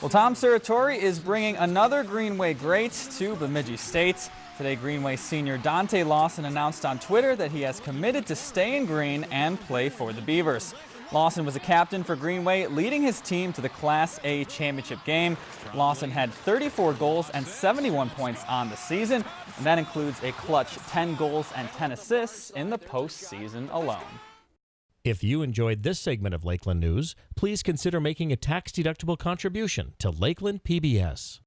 Well, Tom Serratore is bringing another Greenway great to Bemidji State. Today, Greenway senior Dante Lawson announced on Twitter that he has committed to stay in green and play for the Beavers. Lawson was a captain for Greenway, leading his team to the Class A championship game. Lawson had 34 goals and 71 points on the season, and that includes a clutch 10 goals and 10 assists in the postseason alone. If you enjoyed this segment of Lakeland News, please consider making a tax-deductible contribution to Lakeland PBS.